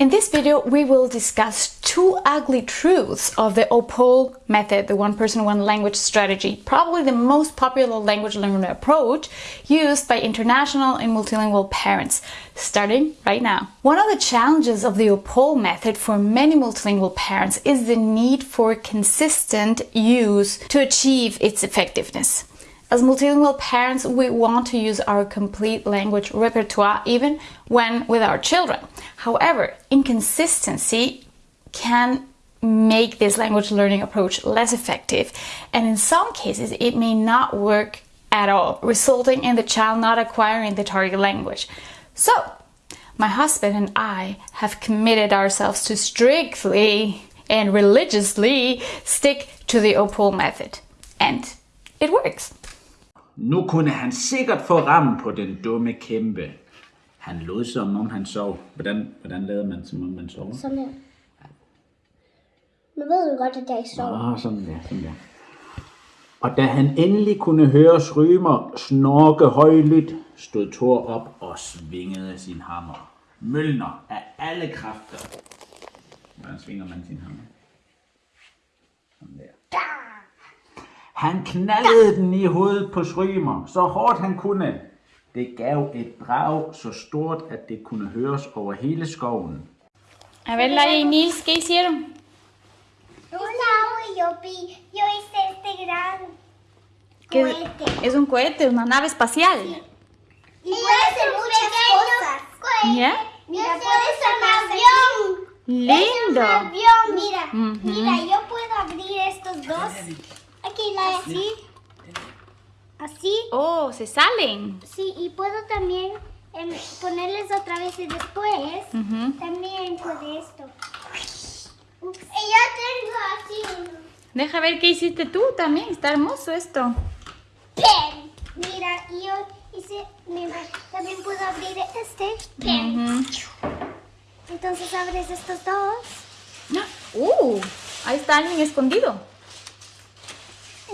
In this video, we will discuss two ugly truths of the OPOL method, the one person, one language strategy, probably the most popular language learning approach used by international and multilingual parents, starting right now. One of the challenges of the OPOL method for many multilingual parents is the need for consistent use to achieve its effectiveness. As multilingual parents, we want to use our complete language repertoire even when with our children. However, inconsistency can make this language learning approach less effective, and in some cases, it may not work at all, resulting in the child not acquiring the target language. So, my husband and I have committed ourselves to strictly and religiously stick to the OPOL method, and it works. Nu kunne han sikkert få ram på den dumme kæmpe. Han lod som om han sov. Hvordan, hvordan lavede man, som om man sov? Sådan her. Nu ved du godt, at jeg ikke sover. Åh, sådan der, sådan der. Og da han endelig kunne høre Strymer snorke højlydt, stod Thor op og svingede sin hammer. Mølner af alle kræfter. Hvordan svinger man sin hammer? Sådan der. Han knaldede den i hovedet på Strymer, så hårdt han kunne. Det gav et brag så stort, at det kunne høres over hele skoven. A ver, Laia y Nils, ¿qué hicieron? Y yo yo hice este gran ¿Qué- cohete. Es un cohete, una nave espacial. Y puede hacer muchas cosas. ¿Ya? Mira, puede ser un avión. Lindo. Un avión, mira. Ujú. Mira, yo puedo abrir estos dos. Aquí, la así. Así. Oh, se salen. Sí, y puedo también em, ponerles otra vez y después Ujú. también con esto. Ups. Y yo tengo así uno. Deja ver qué hiciste tú también. Está hermoso esto. pen. Mira, yo hice, mira, también puedo abrir este pen. Ujú. Entonces abres estos dos. Uh, ahí está alguien escondido.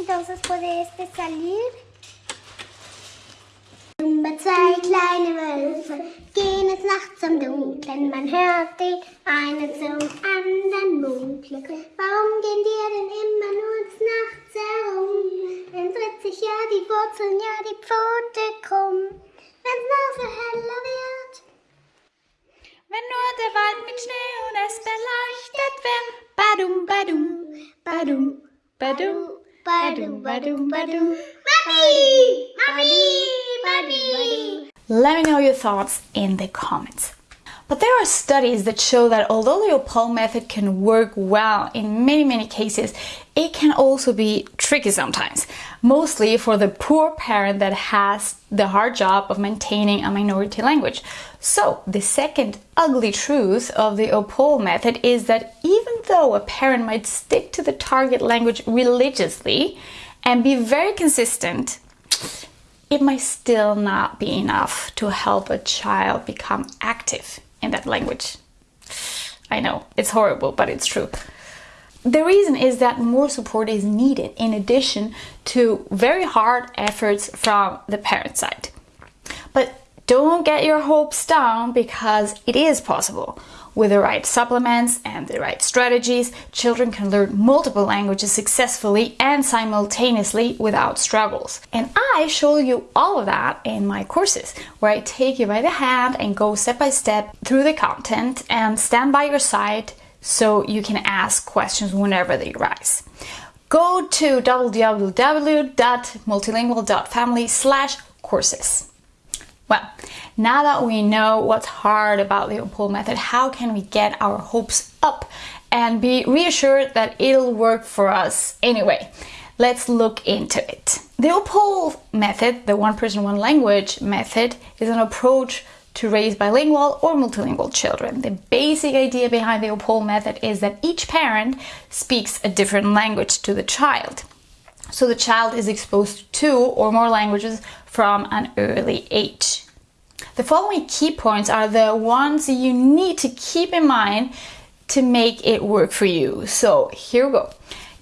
Entonces puede este salir. Über zwei kleine Wölfe gehen es nachts im Dunkeln. Man hört die eine zum anderen munkeln. Warum gehen die denn immer nur des Nachts herum? Dann tritt sich ja die Wurzeln, ja die Pfote krumm. Wenn's noch so heller wird. Wenn nur der Wald mit Schnee und es beleuchtet wird. Badum, badum, badum, badum, Let me know your thoughts in the comments. But there are studies that show that although the OPOL method can work well in many, many cases, it can also be tricky sometimes, mostly for the poor parent that has the hard job of maintaining a minority language. So, the second ugly truth of the OPOL method is that even though a parent might stick to the target language religiously and be very consistent, it might still not be enough to help a child become active in that language. I know, it's horrible, but it's true. The reason is that more support is needed in addition to very hard efforts from the parent side. But don't get your hopes down because it is possible. With the right supplements and the right strategies, children can learn multiple languages successfully and simultaneously without struggles. And I show you all of that in my courses, where I take you by the hand and go step by step through the content and stand by your side so you can ask questions whenever they arise. Go to www.multilingual.family slash courses. Well, now that we know what's hard about the OPOL method, how can we get our hopes up and be reassured that it'll work for us anyway? Let's look into it. The OPOL method, the one person, one language method, is an approach to raise bilingual or multilingual children. The basic idea behind the OPOL method is that each parent speaks a different language to the child. So the child is exposed to two or more languages from an early age. The following key points are the ones you need to keep in mind to make it work for you. So here we go.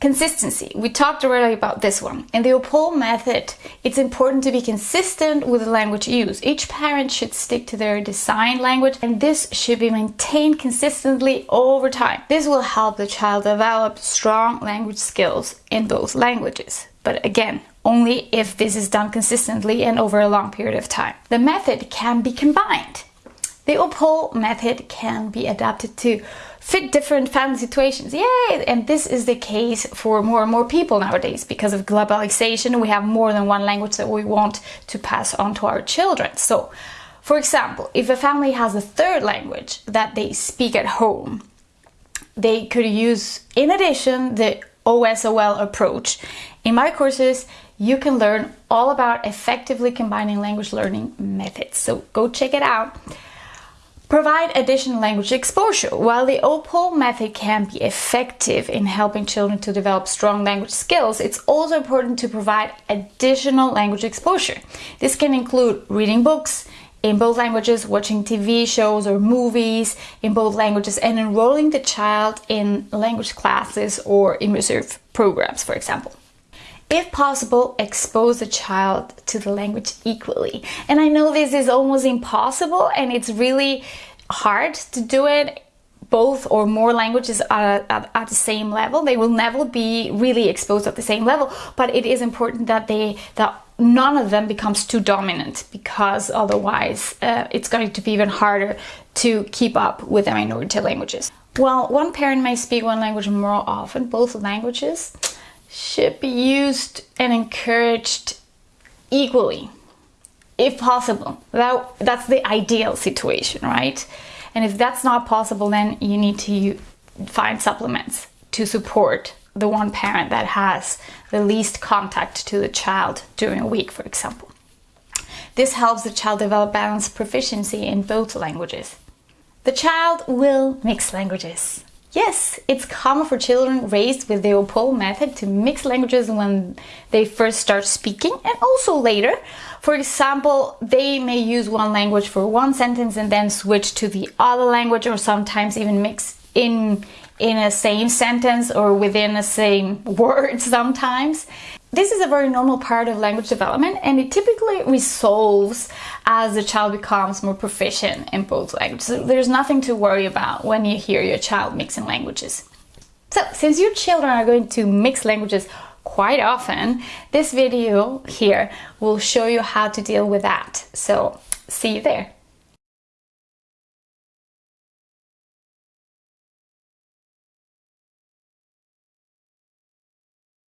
Consistency. We talked already about this one. In the OPOL method, it's important to be consistent with the language used. Each parent should stick to their designed language and this should be maintained consistently over time. This will help the child develop strong language skills in both languages. But again, only if this is done consistently and over a long period of time. The method can be combined. The OPOL method can be adapted to fit different family situations. Yay! And this is the case for more and more people nowadays. Because of globalization, we have more than one language that we want to pass on to our children. So, for example, if a family has a third language that they speak at home, they could use, in addition, the OSOL approach. In my courses, you can learn all about effectively combining language learning methods. So go check it out. Provide additional language exposure. While the OPOL method can be effective in helping children to develop strong language skills, it's also important to provide additional language exposure. This can include reading books in both languages, watching TV shows or movies in both languages, and enrolling the child in language classes or immersive programs, for example. If possible, expose the child to the language equally. And I know this is almost impossible and it's really hard to do it both or more languages at, at, at, the same level. They will never be really exposed at the same level, but it is important that they that none of them becomes too dominant because otherwise uh, it's going to be even harder to keep up with the minority languages. Well, one parent may speak one language more often, both languages should be used and encouraged equally if possible. That that's the ideal situation right? And if that's not possible then you need to find supplements to support the one parent that has the least contact to the child during a week for example. This helps the child develop balanced proficiency in both languages. The child will mix languages Yes, it's common for children raised with the OPOL method to mix languages when they first start speaking and also later. For example, they may use one language for one sentence and then switch to the other language or sometimes even mix in in a same sentence or within the same word sometimes. This is a very normal part of language development and it typically resolves as the child becomes more proficient in both languages. So there's nothing to worry about when you hear your child mixing languages. So since your children are going to mix languages quite often, this video here will show you how to deal with that. So see you there.